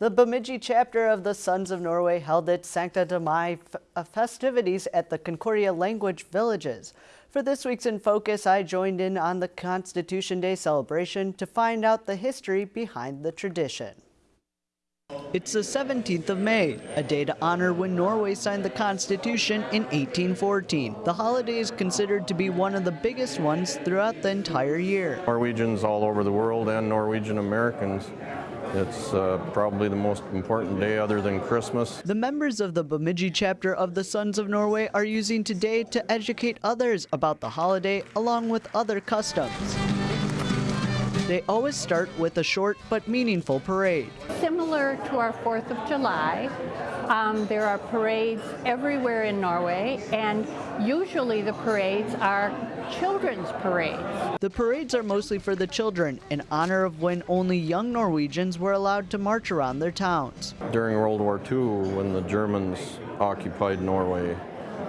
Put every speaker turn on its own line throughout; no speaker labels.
The Bemidji chapter of the Sons of Norway held its Syttende Mai uh, festivities at the Concordia Language Villages. For this week's In Focus, I joined in on the Constitution Day celebration to find out the history behind the tradition. It's the 17th of May, a day to honor when Norway signed the Constitution in 1814. The holiday is considered to be one of the biggest ones throughout the entire year.
Norwegians all over the world and Norwegian Americans it's uh, probably the most important day other than Christmas.
The members of the Bemidji chapter of the Sons of Norway are using today to educate others about the holiday along with other customs. They always start with a short but meaningful parade.
Similar to our 4th of July, um, there are parades everywhere in Norway, and usually the parades are children's parades.
The parades are mostly for the children in honor of when only young Norwegians were allowed to march around their towns.
During World War II, when the Germans occupied Norway,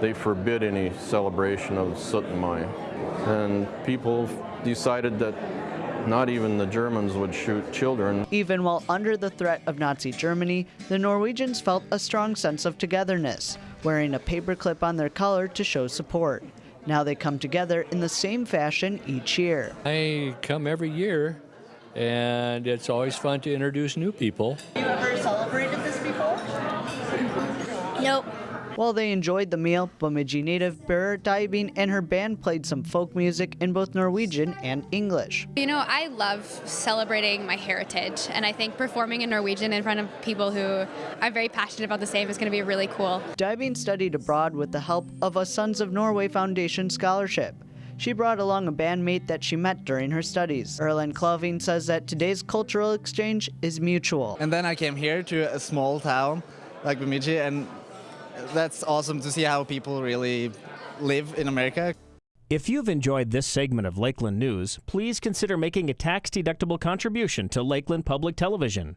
they forbid any celebration of 17 Mai. And people decided that not even the Germans would shoot children.
Even while under the threat of Nazi Germany, the Norwegians felt a strong sense of togetherness, wearing a paperclip on their collar to show support. Now they come together in the same fashion each year.
I come every year, and it's always fun to introduce new people.
Have you ever celebrated this before?
Nope.
While they enjoyed the meal, Bemidji native Berit Dybing and her band played some folk music in both Norwegian and English.
You know, I love celebrating my heritage, and I think performing in Norwegian in front of people who are very passionate about the same is going to be really cool.
Dybing studied abroad with the help of a Sons of Norway Foundation scholarship. She brought along a bandmate that she met during her studies. Erlen Kloving says that today's cultural exchange is mutual.
And then I came here to a small town like Bemidji and that's awesome to see how people really live in America.
If you've enjoyed this segment of Lakeland News, please consider making a tax-deductible contribution to Lakeland Public Television.